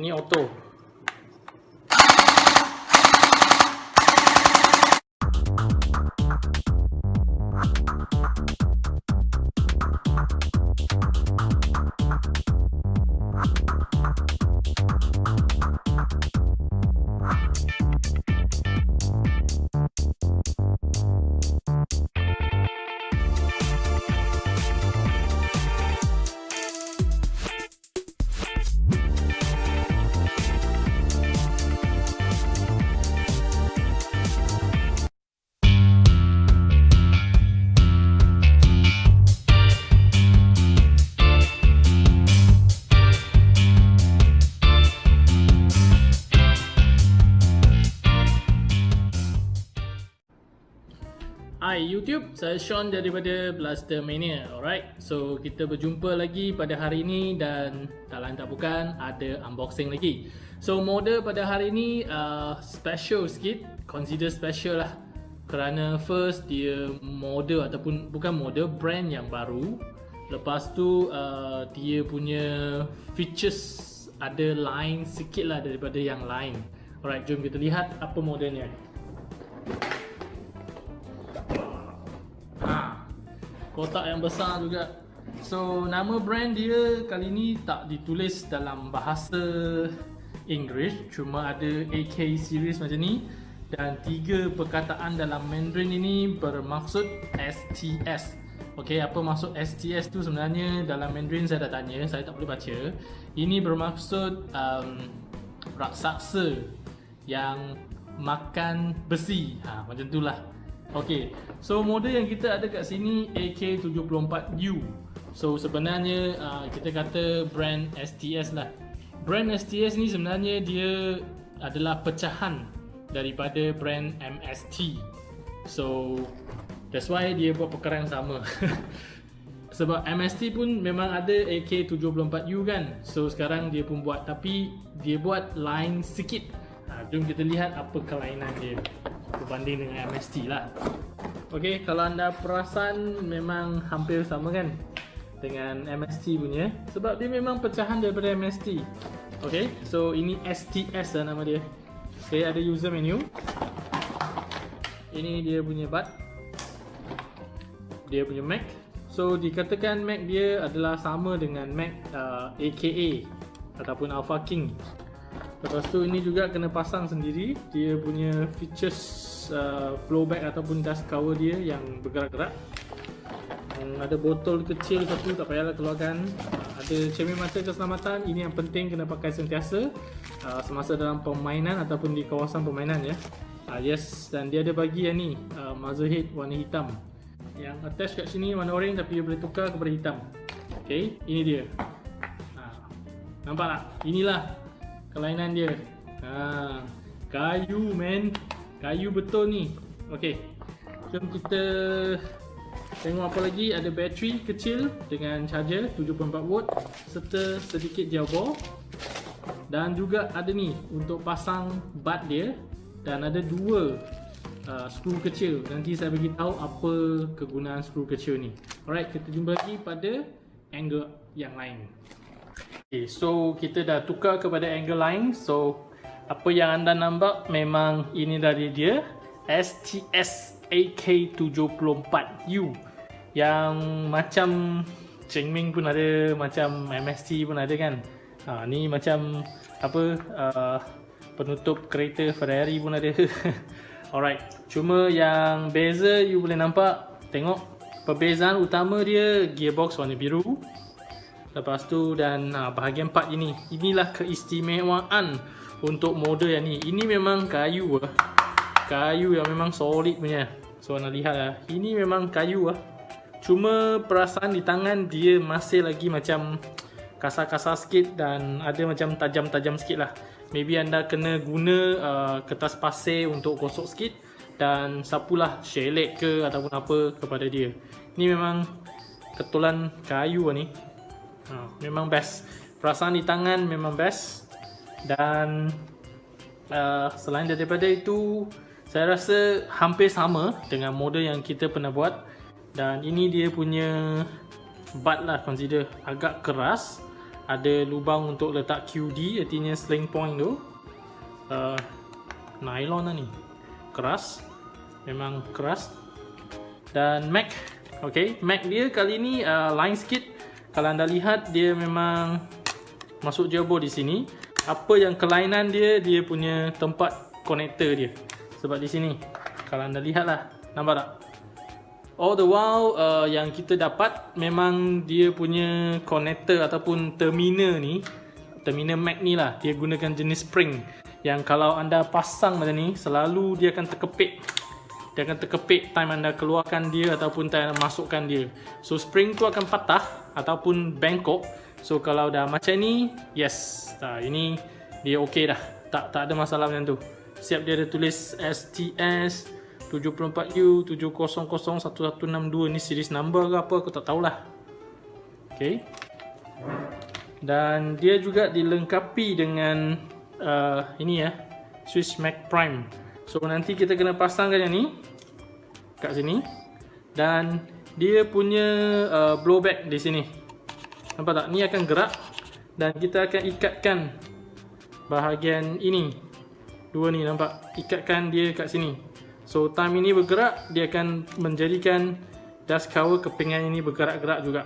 ni auto. YouTube, saya Sean daripada Blaster Mania Alright, so kita berjumpa lagi pada hari ini Dan tak lain tak bukan, ada unboxing lagi. So model pada hari ini uh, special sikit Consider special lah. Kerana first dia model ataupun bukan model, brand yang baru. Lepas tu uh, dia punya features ada lain sikit lah daripada yang lain. Alright, jom kita lihat apa modelnya kotak yang besar juga. So nama brand dia kali ni tak ditulis dalam bahasa Inggeris Cuma ada AK series macam ni. Dan tiga perkataan dalam Mandarin ini bermaksud STS Ok, apa maksud STS tu sebenarnya? Dalam Mandarin saya dah tanya Saya tak boleh baca. Ini bermaksud um, raksasa yang makan besi. Ha, Macam tu Okay, so model yang kita ada kat sini AK74U So sebenarnya uh, kita kata brand STS lah. Brand STS ni sebenarnya dia adalah pecahan daripada brand MST So that's why dia buat perkara yang sama. Sebab MST pun memang ada AK74U kan? So sekarang dia pun buat. Tapi dia buat line sikit. Ha, Jom kita lihat apa kelainan dia berbanding dengan MST lah. Ok, kalau anda perasan memang hampir sama kan dengan MST punya? Sebab dia memang pecahan daripada MST ok, so ini STS lah nama dia. Ok, ada user menu. Ini dia punya bud dia punya Mac. So dikatakan Mac dia adalah sama dengan Mac uh, AKA ataupun Alpha King Lepas tu ini juga kena pasang sendiri. Dia punya features uh, flowback ataupun dust cover dia yang bergerak-gerak. Um, Ada botol kecil satu tak payahlah keluarkan. Uh, Ada cermin mata keselamatan. Ini yang penting kena pakai sentiasa. Uh, Semasa dalam permainan ataupun di kawasan permainan ya. Uh, Yes dan dia ada bagi yang ni uh, Muzzle head warna hitam. Yang attach kat sini warna orange tapi dia boleh tukar kepada hitam. Okay ini dia. Uh, Nampak tak? Inilah kelainan dia. Ha, kayu man. Kayu betul ni. Ok jom kita tengok apa lagi. Ada bateri kecil dengan charger 7.4 volt serta sedikit ball dan juga ada ni untuk pasang bud dia. Dan ada dua uh, skru kecil. Nanti saya bagi tahu apa kegunaan skru kecil ni. Alright kita jumpa lagi pada angle yang lain Okay, so kita dah tukar kepada angle line So apa yang anda nampak memang ini dari dia. STS AK74U Yang macam Chengming pun ada Macam MST pun ada kan. Ha, Ni macam Apa uh, Penutup kereta Ferrari pun ada. Alright Cuma yang beza you boleh nampak Tengok Perbezaan utama dia Gearbox warna biru Lepas tu dan ha, bahagian part ini. Inilah keistimewaan untuk model yang ni. Ini memang kayu lah Kayu yang memang solid punya. So nak lihat lah Ini memang kayu lah Cuma perasaan di tangan dia masih lagi macam Kasar-kasar sikit dan ada macam tajam-tajam sikit lah. Maybe anda kena guna uh, kertas pasir untuk gosok sikit Dan sapulah shellac ke ataupun apa kepada dia. Ini memang ketulan kayu lah ni ha, Memang best. Perasaan di tangan memang best. Dan uh, Selain daripada itu Saya rasa hampir sama Dengan model yang kita pernah buat. Dan ini dia punya Bud lah consider Agak keras. Ada lubang untuk letak QD artinya sling point tu. Uh, nylon lah ni. Keras. Memang keras. Dan Mac. Ok Mac dia kali ni uh, line sikit kalau anda lihat dia memang masuk jabo di sini. Apa yang kelainan dia dia punya tempat connector dia. Sebab di sini kalau anda lihat lah nampak tak? All the while uh, yang kita dapat memang dia punya connector ataupun terminal ni terminal Mac ni lah dia gunakan jenis spring. Yang kalau anda pasang macam ni selalu dia akan terkepit dia akan terkepit time anda keluarkan dia ataupun time anda masukkan dia. So spring tu akan patah ataupun bengkok. So kalau dah macam ni yes. Nah, ini dia okey dah. Tak tak ada masalah macam tu. Siap dia ada tulis STS 74U 7001162 ni series number ke apa aku tak tahulah. Okey dan dia juga dilengkapi dengan uh, ini ya Swiss Mac Prime so nanti kita kena pasangkan yang ni kat sini. Dan dia punya uh, blowback di sini. Nampak tak? Ni akan gerak dan kita akan ikatkan bahagian ini. Dua ni nampak? Ikatkan dia kat sini. So time ini bergerak dia akan menjadikan dust cover kepingan ini bergerak-gerak juga.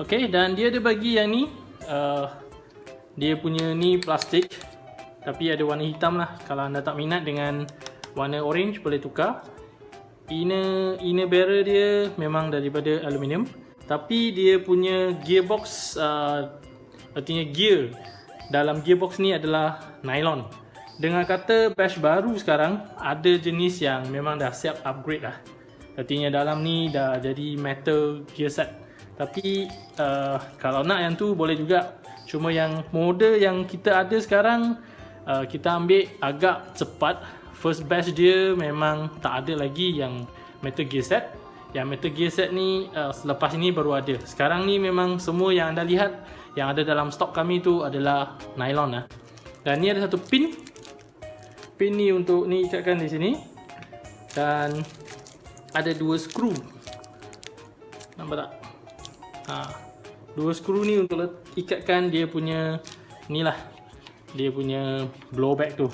Ok dan dia ada bagi yang ni uh, dia punya ni plastik tapi ada warna hitam lah. Kalau anda tak minat dengan warna orange boleh tukar. Inner inner barrel dia memang daripada aluminium. Tapi dia punya gearbox uh, artinya gear dalam gearbox ni adalah nylon. Dengan kata bash baru sekarang ada jenis yang memang dah siap upgrade lah. Artinya dalam ni dah jadi metal gear set. Tapi uh, kalau nak yang tu boleh juga. Cuma yang model yang kita ada sekarang uh, Kita ambil agak cepat. First batch dia memang tak ada lagi yang Metal Gear Set Yang Metal Gear Set ni uh, selepas ini baru ada. Sekarang ni memang semua yang anda lihat Yang ada dalam stok kami tu adalah nylon lah Dan ni ada satu pin. Pin ni untuk ni ikatkan di sini. Dan ada dua skru. Nampak tak? Haa dua skru ni untuk ikatkan dia punya ni lah dia punya blowback tu.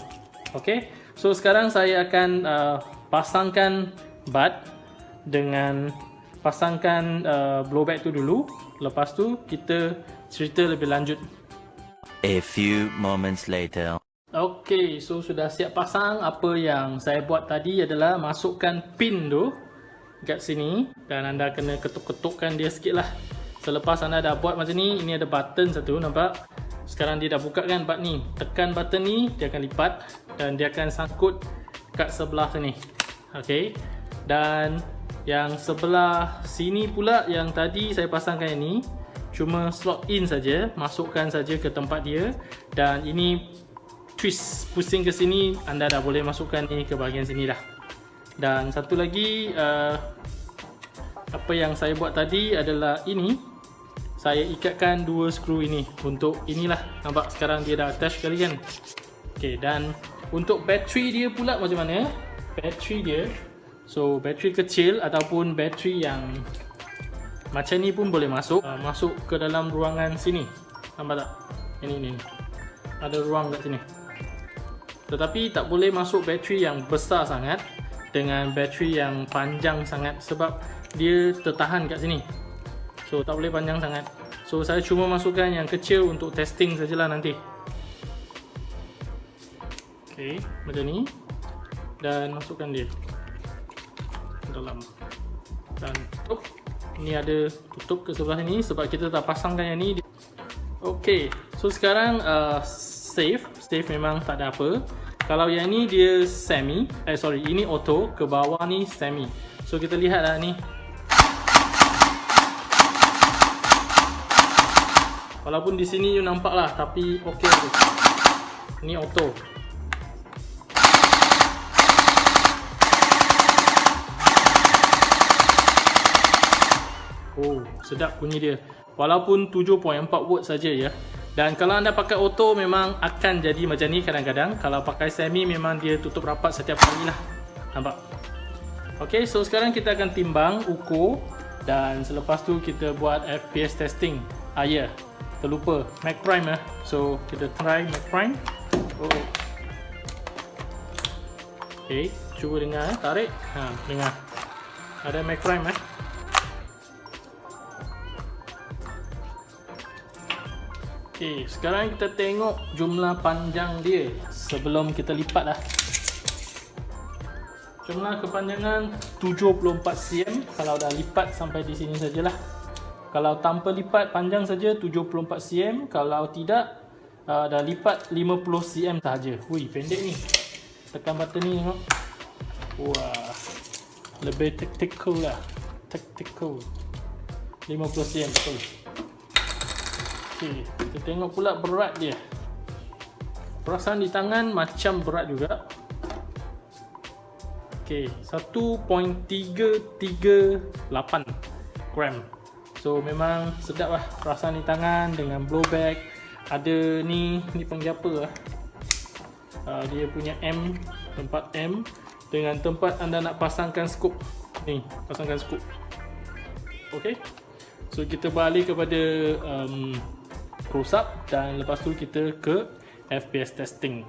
Ok so sekarang saya akan uh, pasangkan bud dengan pasangkan uh, blowback tu dulu. Lepas tu kita cerita lebih lanjut. A few moments later. Ok so sudah siap pasang. Apa yang saya buat tadi adalah masukkan pin tu kat sini dan anda kena ketuk-ketukkan dia sikit lah. Selepas anda dah buat macam ni, ini ada button satu, nampak? Sekarang dia dah buka kan button ni. Tekan button ni, dia akan lipat dan dia akan sangkut kat sebelah sini. Okey. Dan yang sebelah sini pula yang tadi saya pasangkan ini cuma slot in saja, masukkan saja ke tempat dia dan ini twist pusing ke sini anda dah boleh masukkan ni ke bahagian sini dah. Dan satu lagi uh, apa yang saya buat tadi adalah ini saya ikatkan dua skru ini. Untuk inilah. Nampak sekarang dia dah attach sekali kan? Ok dan untuk bateri dia pula macam mana? Bateri dia so bateri kecil ataupun bateri yang macam ni pun boleh masuk. Uh, masuk ke dalam ruangan sini. Nampak tak? Ini ni ada ruang kat sini. Tetapi tak boleh masuk bateri yang besar sangat dengan bateri yang panjang sangat sebab dia tertahan kat sini So tak boleh panjang sangat. So saya cuma masukkan yang kecil untuk testing sajalah nanti. Okay, macam ni. Dan masukkan dia. Dalam. Dan tutup. Ini ada tutup ke sebelah ni Sebab kita tak pasangkan yang ni. Okay, so sekarang uh, Safe, safe memang tak ada apa. Kalau yang ni dia semi Eh sorry, ini auto Ke bawah ni semi. So kita lihat lah ni Walaupun di sini you nampak lah tapi tu. Ni auto. Oh, sedap bunyi dia. Walaupun 7.4 watt saja ya. Dan kalau anda pakai auto memang akan jadi macam ni kadang-kadang. Kalau pakai semi memang dia tutup rapat setiap kali lah. Nampak? Okey, so sekarang kita akan timbang ukur dan selepas tu kita buat FPS testing ah ya yeah, terlupa Mac Prime eh so kita try Mac Prime oh Okay, cuba dengar eh. Tarik. Ha, dengar. Ada Mac Prime eh. Okay, sekarang kita tengok jumlah panjang dia sebelum kita lipat lah. Jumlah kepanjangan 74 cm kalau dah lipat sampai di sini sajalah. Kalau tanpa lipat panjang saja 74 cm, kalau tidak uh, dah lipat 50 cm sahaja. Hui, pendek ni. Tekan button ni tengok. Wah lebih tactical lah. Tactical 50 cm betul. Ok kita tengok pula berat dia. Perasaan di tangan macam berat juga. Ok 1.338 gram so memang sedap lah perasaan di tangan dengan blowback ada ni ni panggil apa lah uh, dia punya M tempat M dengan tempat anda nak pasangkan skop ni pasangkan skop ok so kita balik kepada um, close up dan lepas tu kita ke FPS testing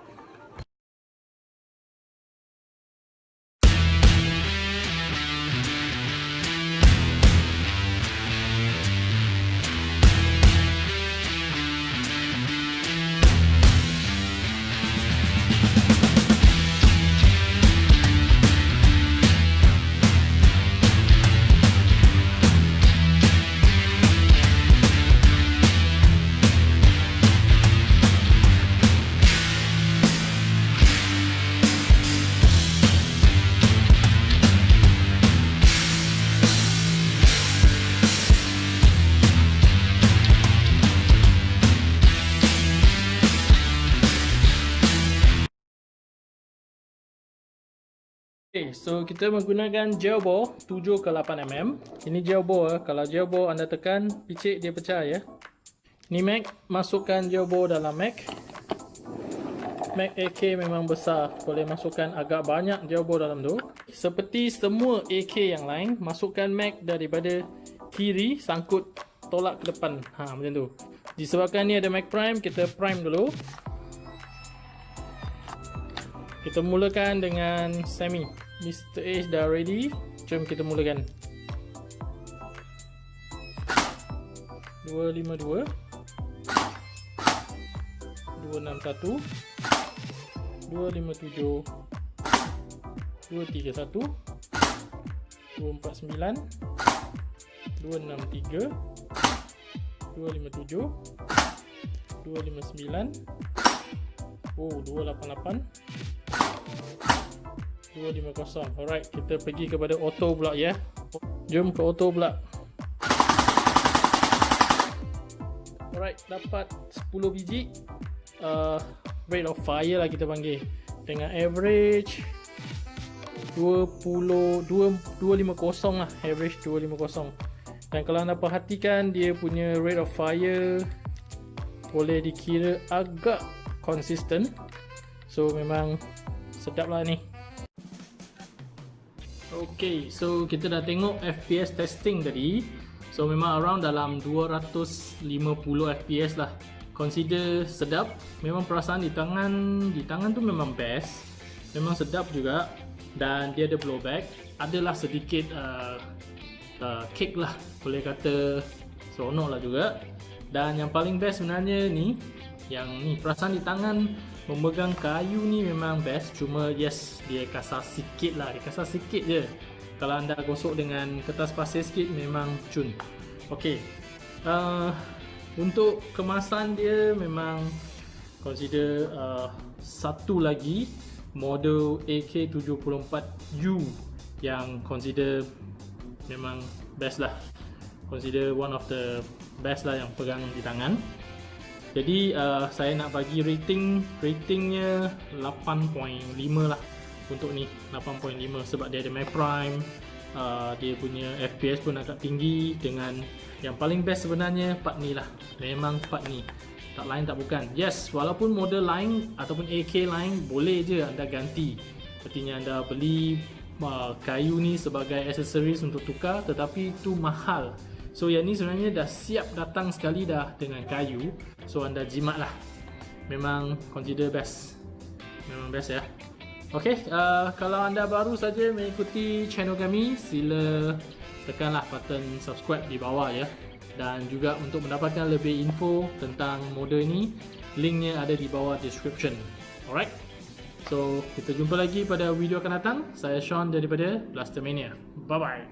So kita menggunakan gel ball 7 ke 8 mm. Ini gel ball eh. Kalau gel ball anda tekan, picit dia pecah ya. Ni Mac, masukkan gel ball dalam Mac. Mac AK memang besar, boleh masukkan agak banyak gel ball dalam tu. Seperti semua AK yang lain, masukkan Mac daripada kiri sangkut tolak ke depan. Ha, macam tu. Disebabkan ni ada Mac Prime, kita prime dulu. Kita mulakan dengan semi. Mr. H dah ready. Jom kita mulakan. 252 261 257 231 249 263 257 259 Oh 288 250 Alright kita pergi kepada auto pula ya. Jom ke auto pula. Alright dapat 10 biji. Uh, Rate of fire lah kita panggil. Dengan average 20 250 lah. Average 250 Dan kalau anda perhatikan Dia punya rate of fire Boleh dikira agak Consistent. So memang Sedap lah ni Okay, so kita dah tengok FPS testing tadi. So memang around dalam 250 FPS lah. Consider sedap. Memang perasaan di tangan Di tangan tu memang best. Memang sedap juga. Dan dia ada blowback. Adalah sedikit uh, uh, Cake lah. Boleh kata Seronok lah juga. Dan yang paling best sebenarnya ni Yang ni perasaan di tangan memegang kayu ni memang best. Cuma yes dia kasar sikit lah. Dia kasar sikit je kalau anda gosok dengan kertas pasir sikit memang cun. Ok uh, untuk kemasan dia memang consider uh, satu lagi model AK74U yang consider memang best lah. Consider one of the best lah yang pegang di tangan. Jadi uh, saya nak bagi rating ratingnya 8.5 lah untuk ni 8.5 sebab dia ada Mac Prime uh, dia punya FPS pun agak tinggi dengan yang paling best sebenarnya part ni lah. Memang part ni. Tak lain tak bukan. Yes walaupun model lain ataupun AK lain boleh je anda ganti. Sepertinya anda beli uh, kayu ni sebagai accessories untuk tukar tetapi tu mahal. So yang ni sebenarnya dah siap datang sekali dah dengan kayu. So anda jimat lah. Memang consider best. Memang best ya Okay, uh, kalau anda baru saja mengikuti channel kami, sila tekanlah button subscribe di bawah ya. Dan juga untuk mendapatkan lebih info tentang model ini, linknya ada di bawah description. Alright, so kita jumpa lagi pada video akan datang. Saya Sean daripada Blastermania. Bye-bye.